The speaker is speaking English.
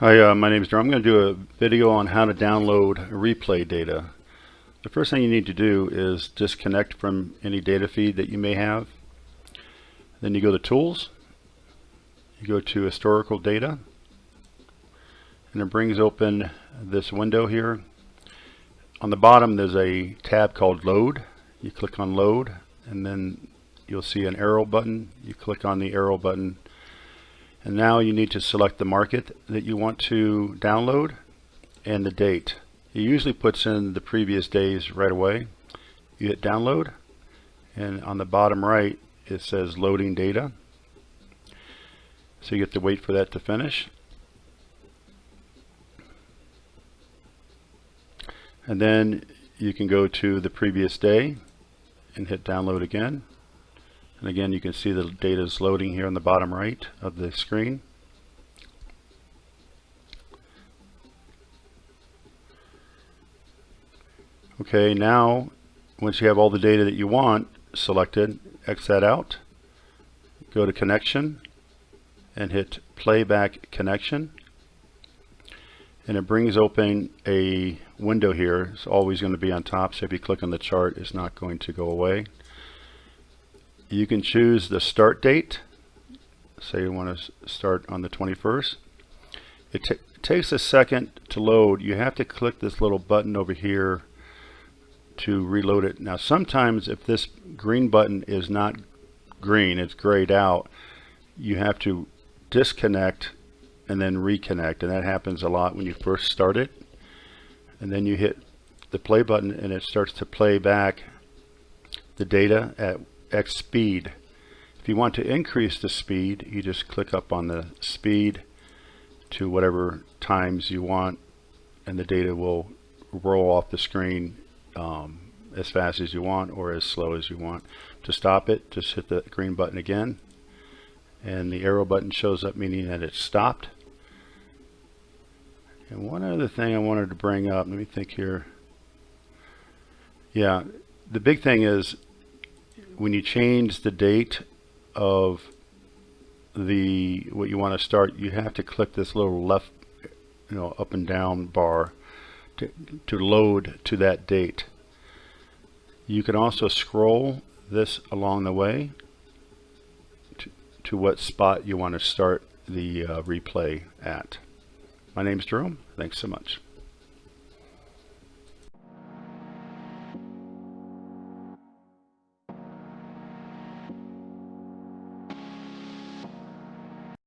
Hi, uh, my name is Jerome. I'm going to do a video on how to download replay data. The first thing you need to do is disconnect from any data feed that you may have. Then you go to Tools, you go to Historical Data, and it brings open this window here. On the bottom there's a tab called Load. You click on Load, and then you'll see an arrow button. You click on the arrow button and now you need to select the market that you want to download and the date. It usually puts in the previous days right away. You hit download and on the bottom right it says loading data. So you have to wait for that to finish. And then you can go to the previous day and hit download again. And again, you can see the data is loading here on the bottom right of the screen. Okay, now once you have all the data that you want selected, X that out, go to connection and hit playback connection and it brings open a window here. It's always going to be on top so if you click on the chart it's not going to go away you can choose the start date. Say you want to start on the 21st it takes a second to load. You have to click this little button over here to reload it. Now sometimes if this green button is not green it's grayed out you have to disconnect and then reconnect and that happens a lot when you first start it. And then you hit the play button and it starts to play back the data at X speed. If you want to increase the speed, you just click up on the speed to whatever times you want and the data will roll off the screen um, as fast as you want or as slow as you want. To stop it, just hit the green button again and the arrow button shows up meaning that it's stopped. And one other thing I wanted to bring up, let me think here. Yeah, the big thing is when you change the date of the what you want to start you have to click this little left you know up and down bar to, to load to that date. You can also scroll this along the way to, to what spot you want to start the uh, replay at. My name is Jerome. Thanks so much